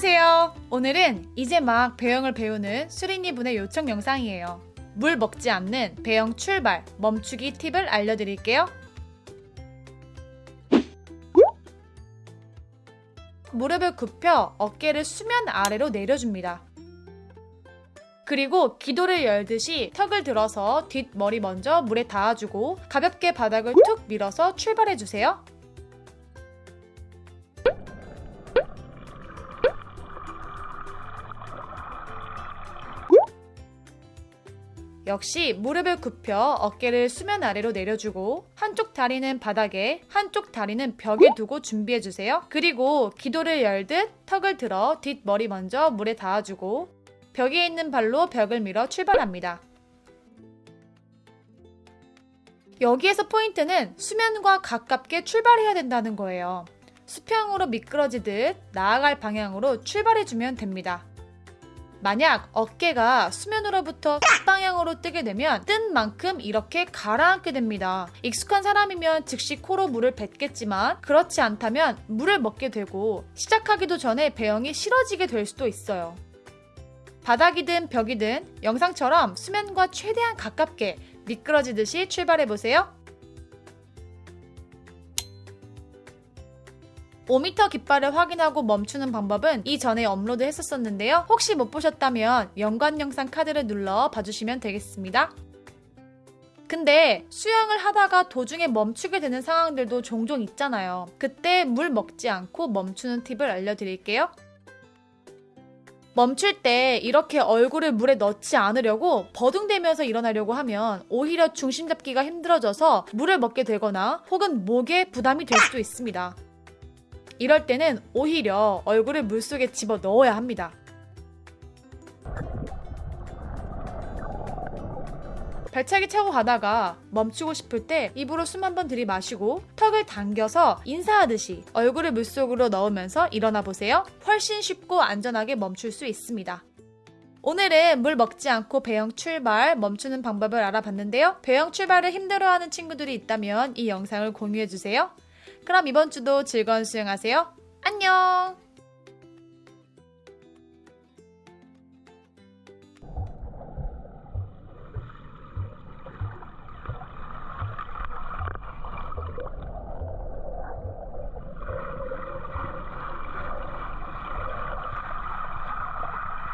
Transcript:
안녕하세요. 오늘은 이제 막 배영을 배우는 수린이 분의 요청 영상이에요. 물 먹지 않는 배영 출발, 멈추기 팁을 알려드릴게요. 무릎을 굽혀 어깨를 수면 아래로 내려줍니다. 그리고 기도를 열듯이 턱을 들어서 뒷머리 먼저 물에 닿아주고 가볍게 바닥을 툭 밀어서 출발해주세요. 역시 무릎을 굽혀 어깨를 수면 아래로 내려주고 한쪽 다리는 바닥에 한쪽 다리는 벽에 두고 준비해주세요. 그리고 기도를 열듯 턱을 들어 뒷머리 먼저 물에 닿아주고 벽에 있는 발로 벽을 밀어 출발합니다. 여기에서 포인트는 수면과 가깝게 출발해야 된다는 거예요. 수평으로 미끄러지듯 나아갈 방향으로 출발해주면 됩니다. 만약 어깨가 수면으로부터 방향으로 뜨게 되면 뜬 만큼 이렇게 가라앉게 됩니다. 익숙한 사람이면 즉시 코로 물을 뱉겠지만 그렇지 않다면 물을 먹게 되고 시작하기도 전에 배영이 싫어지게 될 수도 있어요. 바닥이든 벽이든 영상처럼 수면과 최대한 가깝게 미끄러지듯이 출발해보세요. 5m 깃발을 확인하고 멈추는 방법은 이전에 업로드 했었었는데요. 혹시 못 보셨다면 연관 영상 카드를 눌러 봐주시면 되겠습니다. 근데 수영을 하다가 도중에 멈추게 되는 상황들도 종종 있잖아요. 그때 물 먹지 않고 멈추는 팁을 알려드릴게요. 멈출 때 이렇게 얼굴을 물에 넣지 않으려고 버둥대면서 일어나려고 하면 오히려 중심 잡기가 힘들어져서 물을 먹게 되거나 혹은 목에 부담이 될 수도 있습니다. 이럴 때는 오히려 얼굴을 물속에 집어 넣어야 합니다. 발차기 차고 가다가 멈추고 싶을 때 입으로 숨 한 번 들이마시고 턱을 당겨서 인사하듯이 얼굴을 물속으로 넣으면서 일어나 보세요. 훨씬 쉽고 안전하게 멈출 수 있습니다. 오늘은 물 먹지 않고 배영 출발, 멈추는 방법을 알아봤는데요. 배영 출발을 힘들어하는 친구들이 있다면 이 영상을 공유해주세요. 그럼 이번 주도 즐거운 수영하세요. 안녕!